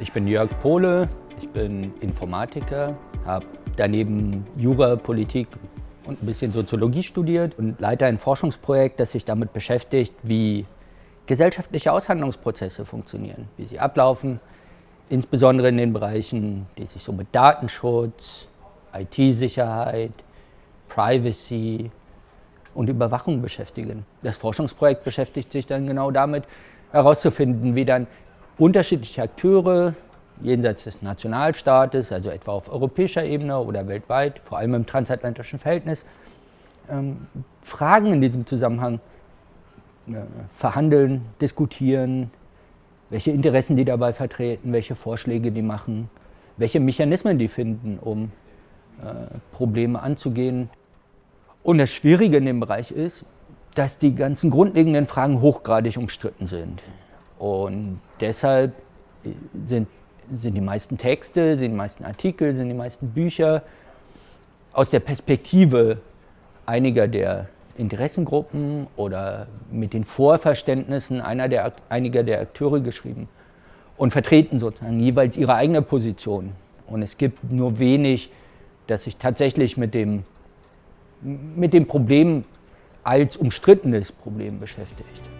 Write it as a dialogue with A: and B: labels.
A: Ich bin Jörg Pohle, ich bin Informatiker, habe daneben Jura, Politik und ein bisschen Soziologie studiert und leite ein Forschungsprojekt, das sich damit beschäftigt, wie gesellschaftliche Aushandlungsprozesse funktionieren, wie sie ablaufen, insbesondere in den Bereichen, die sich so mit Datenschutz, IT-Sicherheit, Privacy und Überwachung beschäftigen. Das Forschungsprojekt beschäftigt sich dann genau damit, herauszufinden, wie dann unterschiedliche Akteure jenseits des Nationalstaates, also etwa auf europäischer Ebene oder weltweit, vor allem im transatlantischen Verhältnis, ähm, Fragen in diesem Zusammenhang äh, verhandeln, diskutieren, welche Interessen die dabei vertreten, welche Vorschläge die machen, welche Mechanismen die finden, um äh, Probleme anzugehen. Und das Schwierige in dem Bereich ist, dass die ganzen grundlegenden Fragen hochgradig umstritten sind. Und deshalb sind, sind die meisten Texte, sind die meisten Artikel, sind die meisten Bücher aus der Perspektive einiger der Interessengruppen oder mit den Vorverständnissen einer der, einiger der Akteure geschrieben und vertreten sozusagen jeweils ihre eigene Position. Und es gibt nur wenig, das sich tatsächlich mit dem, mit dem Problem als umstrittenes Problem beschäftigt.